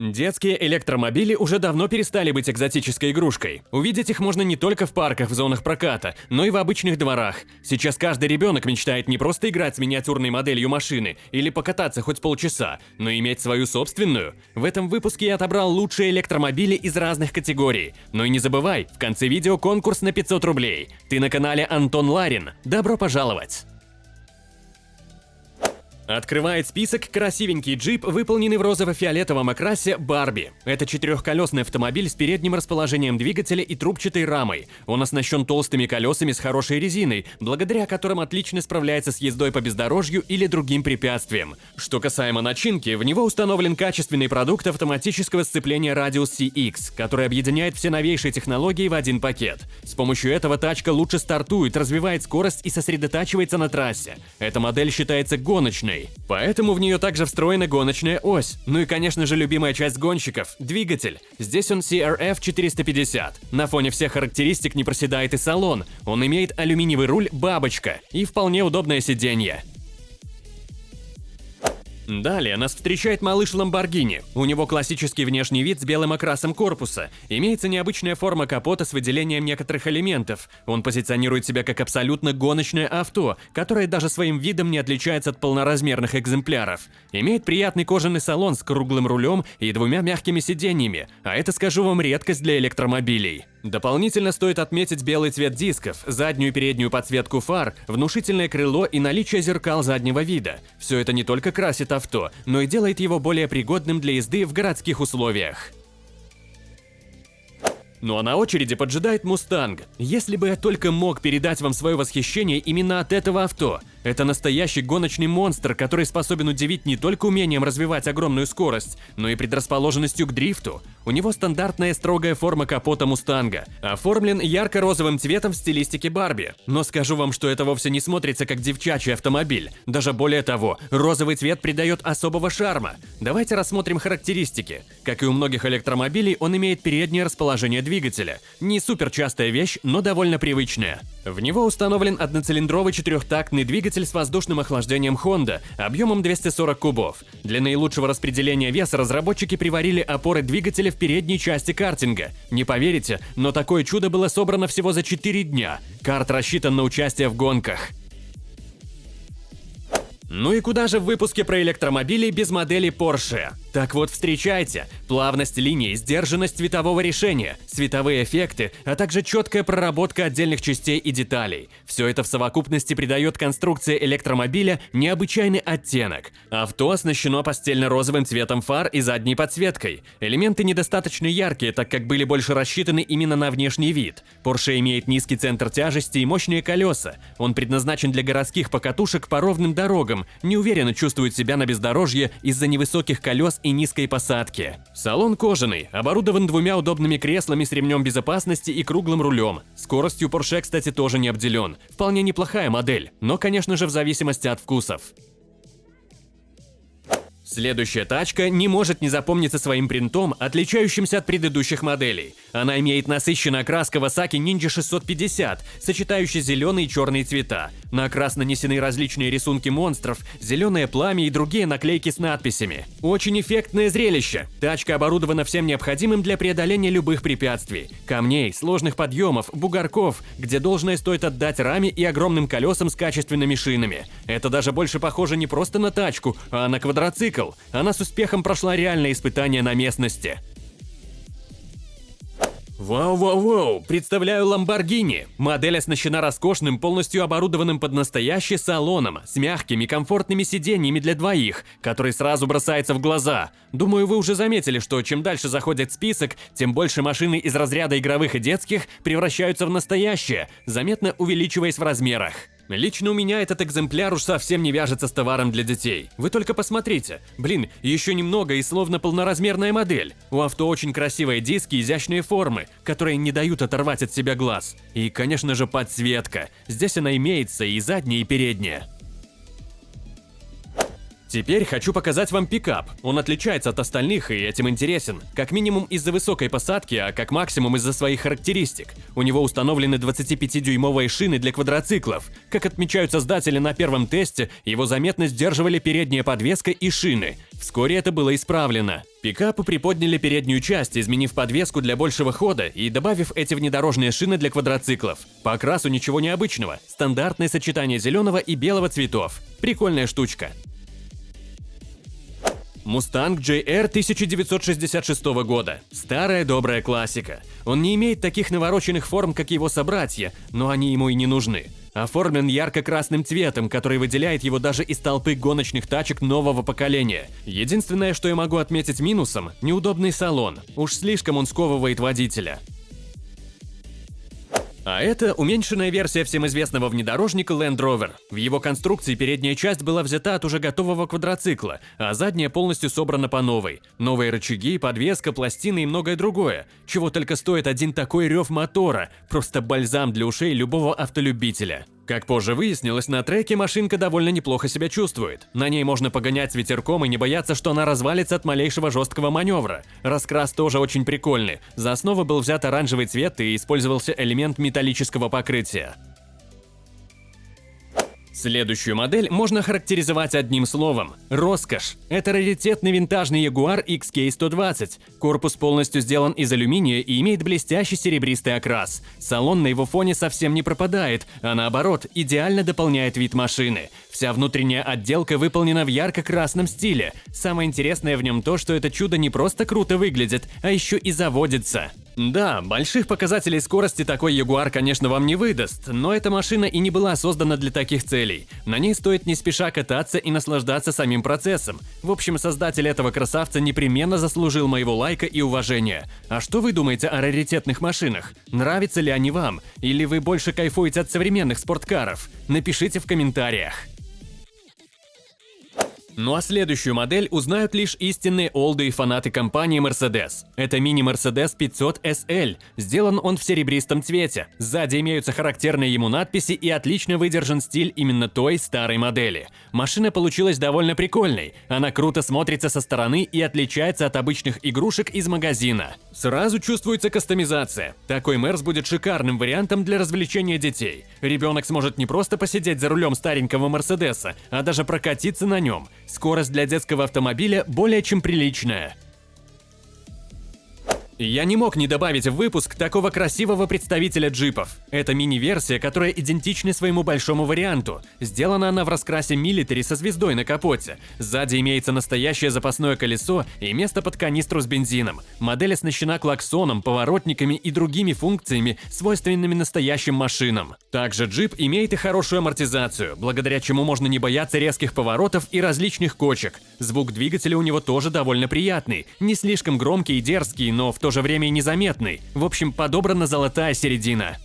Детские электромобили уже давно перестали быть экзотической игрушкой. Увидеть их можно не только в парках в зонах проката, но и в обычных дворах. Сейчас каждый ребенок мечтает не просто играть с миниатюрной моделью машины или покататься хоть полчаса, но иметь свою собственную. В этом выпуске я отобрал лучшие электромобили из разных категорий. Но и не забывай, в конце видео конкурс на 500 рублей. Ты на канале Антон Ларин. Добро пожаловать! Открывает список красивенький джип, выполненный в розово-фиолетовом окрасе Барби. Это четырехколесный автомобиль с передним расположением двигателя и трубчатой рамой. Он оснащен толстыми колесами с хорошей резиной, благодаря которым отлично справляется с ездой по бездорожью или другим препятствиям. Что касаемо начинки, в него установлен качественный продукт автоматического сцепления Radius CX, который объединяет все новейшие технологии в один пакет. С помощью этого тачка лучше стартует, развивает скорость и сосредотачивается на трассе. Эта модель считается гоночной, гоночной. Поэтому в нее также встроена гоночная ось. Ну и, конечно же, любимая часть гонщиков – двигатель. Здесь он CRF 450. На фоне всех характеристик не проседает и салон. Он имеет алюминиевый руль «Бабочка» и вполне удобное сиденье. Далее нас встречает малыш Ламборгини. У него классический внешний вид с белым окрасом корпуса. Имеется необычная форма капота с выделением некоторых элементов. Он позиционирует себя как абсолютно гоночное авто, которое даже своим видом не отличается от полноразмерных экземпляров. Имеет приятный кожаный салон с круглым рулем и двумя мягкими сиденьями, а это, скажу вам, редкость для электромобилей. Дополнительно стоит отметить белый цвет дисков, заднюю и переднюю подсветку фар, внушительное крыло и наличие зеркал заднего вида. Все это не только красит авто, но и делает его более пригодным для езды в городских условиях. Ну а на очереди поджидает Мустанг. Если бы я только мог передать вам свое восхищение именно от этого авто – это настоящий гоночный монстр, который способен удивить не только умением развивать огромную скорость, но и предрасположенностью к дрифту. У него стандартная строгая форма капота Мустанга, оформлен ярко-розовым цветом в стилистике Барби. Но скажу вам, что это вовсе не смотрится как девчачий автомобиль. Даже более того, розовый цвет придает особого шарма. Давайте рассмотрим характеристики. Как и у многих электромобилей, он имеет переднее расположение двигателя. Не супер частая вещь, но довольно привычная. В него установлен одноцилиндровый четырехтактный двигатель с воздушным охлаждением Honda объемом 240 кубов. Для наилучшего распределения веса разработчики приварили опоры двигателя в передней части картинга. Не поверите, но такое чудо было собрано всего за 4 дня. Карт рассчитан на участие в гонках. Ну и куда же в выпуске про электромобили без модели Porsche? Так вот, встречайте, плавность линии, сдержанность цветового решения, световые эффекты, а также четкая проработка отдельных частей и деталей. Все это в совокупности придает конструкции электромобиля необычайный оттенок. Авто оснащено постельно-розовым цветом фар и задней подсветкой. Элементы недостаточно яркие, так как были больше рассчитаны именно на внешний вид. Porsche имеет низкий центр тяжести и мощные колеса. Он предназначен для городских покатушек по ровным дорогам, неуверенно чувствует себя на бездорожье из-за невысоких колес и низкой посадки. Салон кожаный, оборудован двумя удобными креслами с ремнем безопасности и круглым рулем. Скоростью Porsche, кстати, тоже не обделен. Вполне неплохая модель, но, конечно же, в зависимости от вкусов. Следующая тачка не может не запомниться своим принтом, отличающимся от предыдущих моделей. Она имеет насыщенный окрас Kawasaki Ninja 650, сочетающий зеленые и черные цвета. На окрас нанесены различные рисунки монстров, зеленое пламя и другие наклейки с надписями. Очень эффектное зрелище. Тачка оборудована всем необходимым для преодоления любых препятствий. Камней, сложных подъемов, бугорков, где должное стоит отдать раме и огромным колесам с качественными шинами. Это даже больше похоже не просто на тачку, а на квадроцикл мотоцикл, она с успехом прошла реальное испытание на местности. Вау-вау-вау, представляю Lamborghini. Модель оснащена роскошным, полностью оборудованным под настоящий салоном, с мягкими, комфортными сиденьями для двоих, который сразу бросается в глаза. Думаю, вы уже заметили, что чем дальше заходит список, тем больше машины из разряда игровых и детских превращаются в настоящие, заметно увеличиваясь в размерах. Лично у меня этот экземпляр уж совсем не вяжется с товаром для детей. Вы только посмотрите. Блин, еще немного и словно полноразмерная модель. У авто очень красивые диски изящные формы, которые не дают оторвать от себя глаз. И, конечно же, подсветка. Здесь она имеется и задняя, и передняя. Теперь хочу показать вам пикап. Он отличается от остальных и этим интересен. Как минимум из-за высокой посадки, а как максимум из-за своих характеристик. У него установлены 25-дюймовые шины для квадроциклов. Как отмечают создатели на первом тесте, его заметно сдерживали передняя подвеска и шины. Вскоре это было исправлено. Пикапы приподняли переднюю часть, изменив подвеску для большего хода и добавив эти внедорожные шины для квадроциклов. По окрасу ничего необычного. Стандартное сочетание зеленого и белого цветов. Прикольная штучка. Мустанг JR 1966 года. Старая добрая классика. Он не имеет таких навороченных форм, как его собратья, но они ему и не нужны. Оформлен ярко-красным цветом, который выделяет его даже из толпы гоночных тачек нового поколения. Единственное, что я могу отметить минусом – неудобный салон. Уж слишком он сковывает водителя. А это уменьшенная версия всем известного внедорожника Land Rover. В его конструкции передняя часть была взята от уже готового квадроцикла, а задняя полностью собрана по новой. Новые рычаги, подвеска, пластины и многое другое. Чего только стоит один такой рев мотора. Просто бальзам для ушей любого автолюбителя. Как позже выяснилось, на треке машинка довольно неплохо себя чувствует. На ней можно погонять с ветерком и не бояться, что она развалится от малейшего жесткого маневра. Раскрас тоже очень прикольный. За основу был взят оранжевый цвет и использовался элемент металлического покрытия. Следующую модель можно характеризовать одним словом – роскошь. Это раритетный винтажный Jaguar XK120. Корпус полностью сделан из алюминия и имеет блестящий серебристый окрас. Салон на его фоне совсем не пропадает, а наоборот, идеально дополняет вид машины. Вся внутренняя отделка выполнена в ярко-красном стиле. Самое интересное в нем то, что это чудо не просто круто выглядит, а еще и заводится. Да, больших показателей скорости такой Ягуар, конечно, вам не выдаст, но эта машина и не была создана для таких целей. На ней стоит не спеша кататься и наслаждаться самим процессом. В общем, создатель этого красавца непременно заслужил моего лайка и уважения. А что вы думаете о раритетных машинах? Нравятся ли они вам? Или вы больше кайфуете от современных спорткаров? Напишите в комментариях. Ну а следующую модель узнают лишь истинные олды и фанаты компании Mercedes. Это мини-Mercedes 500 SL. Сделан он в серебристом цвете. Сзади имеются характерные ему надписи и отлично выдержан стиль именно той старой модели. Машина получилась довольно прикольной. Она круто смотрится со стороны и отличается от обычных игрушек из магазина. Сразу чувствуется кастомизация. Такой Мерс будет шикарным вариантом для развлечения детей. Ребенок сможет не просто посидеть за рулем старенького Мерседеса, а даже прокатиться на нем. Скорость для детского автомобиля более чем приличная. Я не мог не добавить в выпуск такого красивого представителя джипов. Это мини-версия, которая идентична своему большому варианту. Сделана она в раскрасе милитари со звездой на капоте. Сзади имеется настоящее запасное колесо и место под канистру с бензином. Модель оснащена клаксоном, поворотниками и другими функциями, свойственными настоящим машинам. Также джип имеет и хорошую амортизацию, благодаря чему можно не бояться резких поворотов и различных кочек. Звук двигателя у него тоже довольно приятный, не слишком громкий и дерзкий, но в то же время и незаметный. В общем, подобрана золотая середина.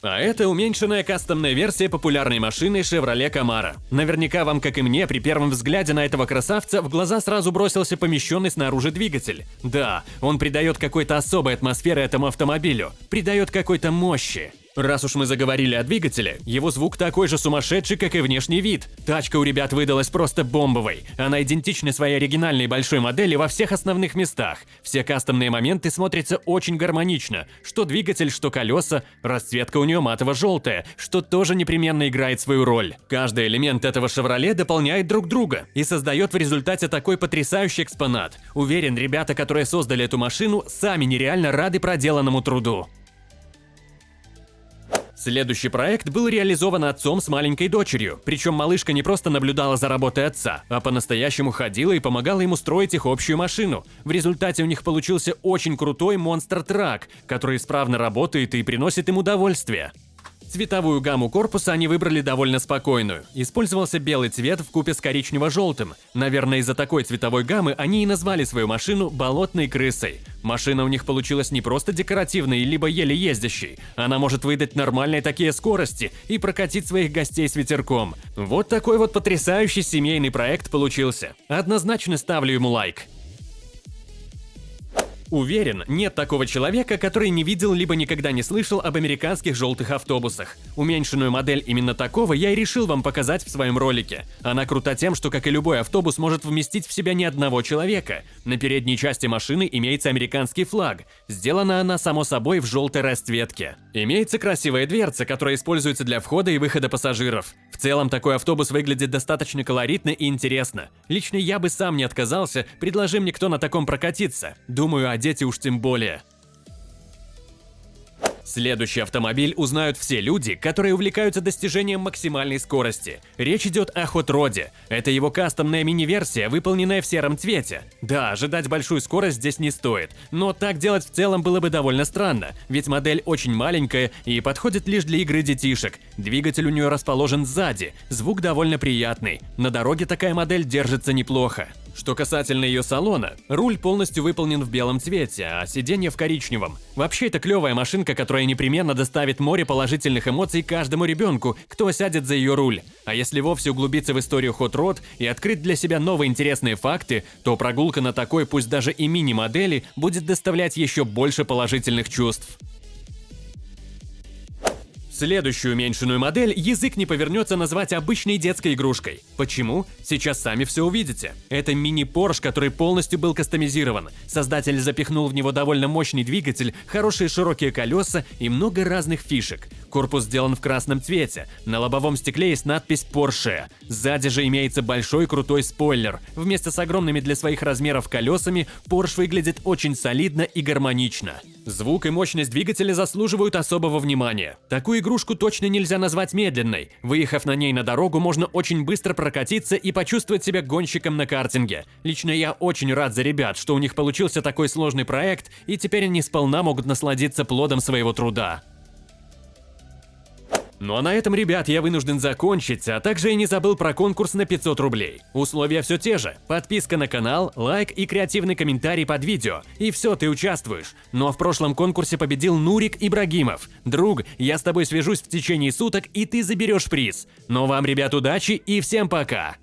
А это уменьшенная кастомная версия популярной машины Chevrolet Camaro. Наверняка вам, как и мне, при первом взгляде на этого красавца в глаза сразу бросился помещенный снаружи двигатель. Да, он придает какой-то особой атмосферы этому автомобилю, придает какой-то мощи. Раз уж мы заговорили о двигателе, его звук такой же сумасшедший, как и внешний вид. Тачка у ребят выдалась просто бомбовой. Она идентична своей оригинальной большой модели во всех основных местах. Все кастомные моменты смотрятся очень гармонично. Что двигатель, что колеса. Расцветка у нее матово-желтая, что тоже непременно играет свою роль. Каждый элемент этого «Шевроле» дополняет друг друга и создает в результате такой потрясающий экспонат. Уверен, ребята, которые создали эту машину, сами нереально рады проделанному труду. Следующий проект был реализован отцом с маленькой дочерью, причем малышка не просто наблюдала за работой отца, а по-настоящему ходила и помогала ему строить их общую машину. В результате у них получился очень крутой монстр-трак, который исправно работает и приносит им удовольствие. Цветовую гамму корпуса они выбрали довольно спокойную. Использовался белый цвет в купе с коричнево-желтым. Наверное, из-за такой цветовой гаммы они и назвали свою машину «болотной крысой». Машина у них получилась не просто декоративной, либо еле ездящей. Она может выдать нормальные такие скорости и прокатить своих гостей с ветерком. Вот такой вот потрясающий семейный проект получился. Однозначно ставлю ему лайк. Уверен, нет такого человека, который не видел либо никогда не слышал об американских желтых автобусах. Уменьшенную модель именно такого я и решил вам показать в своем ролике. Она крута тем, что, как и любой автобус, может вместить в себя ни одного человека. На передней части машины имеется американский флаг. Сделана она, само собой, в желтой расцветке. Имеется красивая дверца, которая используется для входа и выхода пассажиров. В целом, такой автобус выглядит достаточно колоритно и интересно. Лично я бы сам не отказался, предложи мне кто на таком прокатиться. Думаю, дети уж тем более. Следующий автомобиль узнают все люди, которые увлекаются достижением максимальной скорости. Речь идет о Rod. Это его кастомная мини-версия, выполненная в сером цвете. Да, ожидать большую скорость здесь не стоит, но так делать в целом было бы довольно странно, ведь модель очень маленькая и подходит лишь для игры детишек. Двигатель у нее расположен сзади, звук довольно приятный. На дороге такая модель держится неплохо. Что касательно ее салона, руль полностью выполнен в белом цвете, а сиденье в коричневом. Вообще это клевая машинка, которая непременно доставит море положительных эмоций каждому ребенку, кто сядет за ее руль. А если вовсе углубиться в историю Hot Rod и открыть для себя новые интересные факты, то прогулка на такой, пусть даже и мини-модели, будет доставлять еще больше положительных чувств. Следующую уменьшенную модель язык не повернется назвать обычной детской игрушкой. Почему? Сейчас сами все увидите. Это мини-Порш, который полностью был кастомизирован. Создатель запихнул в него довольно мощный двигатель, хорошие широкие колеса и много разных фишек. Корпус сделан в красном цвете. На лобовом стекле есть надпись Porsche. Сзади же имеется большой крутой спойлер. Вместе с огромными для своих размеров колесами Porsche выглядит очень солидно и гармонично. Звук и мощность двигателя заслуживают особого внимания. Такую игрушку точно нельзя назвать медленной. Выехав на ней на дорогу, можно очень быстро прокатиться и почувствовать себя гонщиком на картинге. Лично я очень рад за ребят, что у них получился такой сложный проект, и теперь они сполна могут насладиться плодом своего труда. Ну а на этом, ребят, я вынужден закончить, а также я не забыл про конкурс на 500 рублей. Условия все те же. Подписка на канал, лайк и креативный комментарий под видео. И все, ты участвуешь. Ну, а в прошлом конкурсе победил Нурик Ибрагимов. Друг, я с тобой свяжусь в течение суток, и ты заберешь приз. Но ну, вам, ребят, удачи и всем пока!